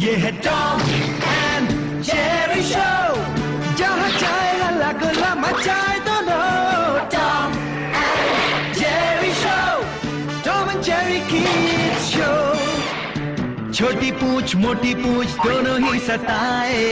ये है Tom and Jerry show जहाँ चाहे हल्ला गुल्ला मचाए दोनों। Tom and Jerry show Tom and Jerry kids show छोटी पूछ, मोटी पूछ, दोनों ही सताए।